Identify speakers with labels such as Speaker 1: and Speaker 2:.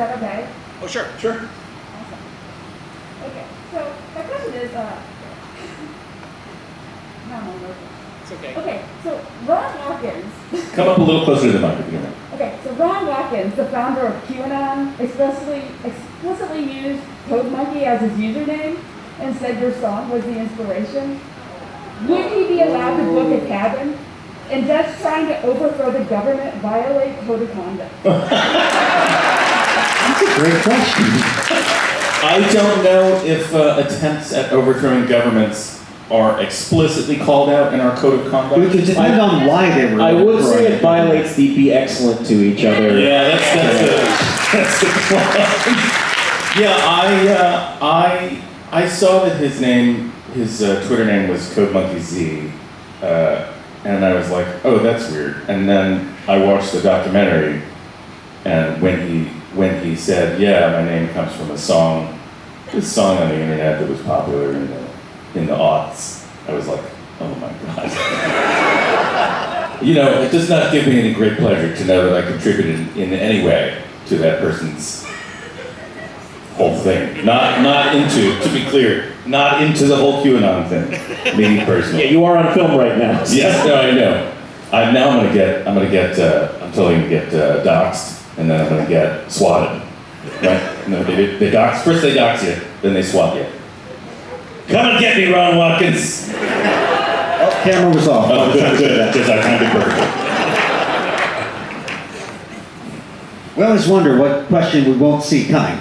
Speaker 1: that okay?
Speaker 2: Oh, sure, sure.
Speaker 1: Awesome. Okay, so my question is, uh, no, no, no.
Speaker 2: It's okay.
Speaker 1: Okay, so Ron Watkins,
Speaker 3: Come up a little closer to the mic if you don't
Speaker 1: okay, so Ron Watkins, the founder of QAnon, explicitly, explicitly used Code Monkey as his username and said your song was the inspiration. Would he be allowed to book a cabin? And does trying to overthrow the government violate code of conduct?
Speaker 4: That's a great question.
Speaker 3: I don't know if uh, attempts at overthrowing governments are explicitly called out in our code of conduct.
Speaker 4: It depends on why they were.
Speaker 5: I would say it violates the be excellent to each other.
Speaker 3: Yeah, that's that's the that's the clause. Yeah, I uh, I I saw that his name, his uh, Twitter name was Code CodeMonkeyZ, uh, and I was like, oh, that's weird. And then I watched the documentary, and when he when he said, yeah, my name comes from a song, this song on the internet that was popular in the in the aughts, I was like, oh my god. You know, it does not give me any great pleasure to know that I contributed in any way to that person's whole thing. Not, not into, to be clear, not into the whole QAnon thing. Me
Speaker 5: Yeah,
Speaker 3: personally.
Speaker 5: you are on film right now.
Speaker 3: Yes, no, I know. I, now I'm gonna get, I'm gonna get, uh, I'm totally gonna get uh, doxxed, and then I'm gonna get swatted. Right? No, they, they dox, first they dox you, then they swat you. Come and get me, Ron Watkins!
Speaker 4: Oh, camera was off.
Speaker 3: Oh, good, good, because I timed it perfectly.
Speaker 4: We always wonder what question we won't see coming.